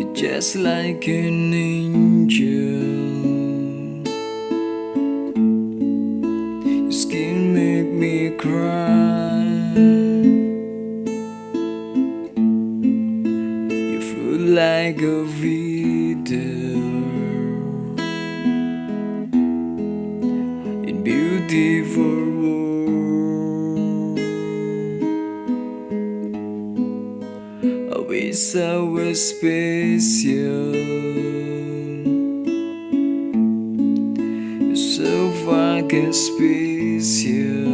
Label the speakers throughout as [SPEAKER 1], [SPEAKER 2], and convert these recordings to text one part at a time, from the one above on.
[SPEAKER 1] You're just like an angel. Your skin make me cry. You feel like a video in beautiful was special. So fucking special.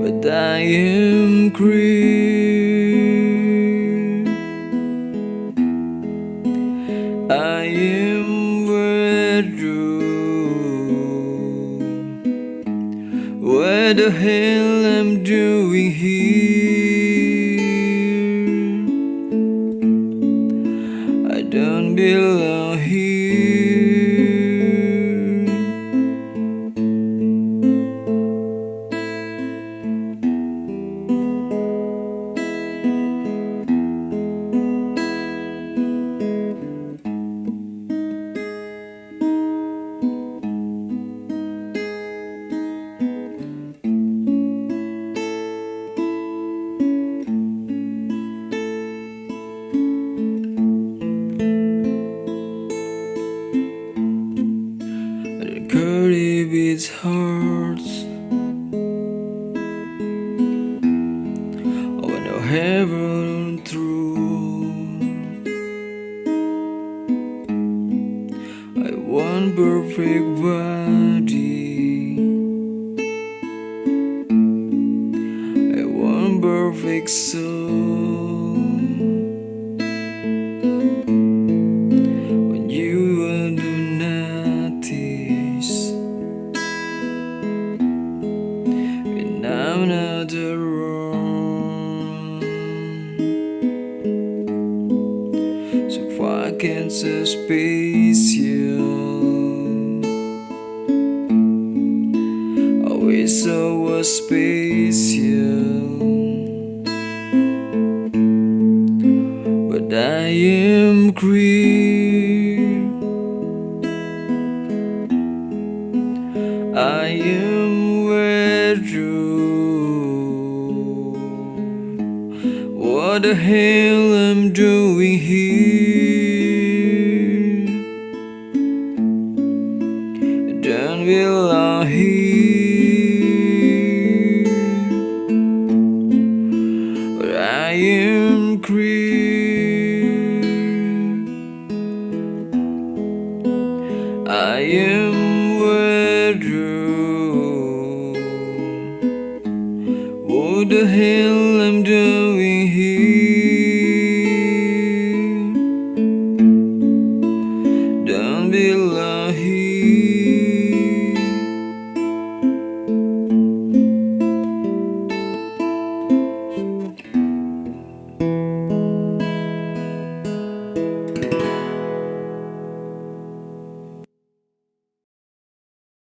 [SPEAKER 1] But I am green. I am where What the hell I'm doing here? I don't belong here. Curry beats hearts. I know heaven through. I want perfect body. I want perfect soul. So fucking so special I wish I was special. But I am green What the hell I'm doing here? Don't belong here. But I am green I am where you What the hell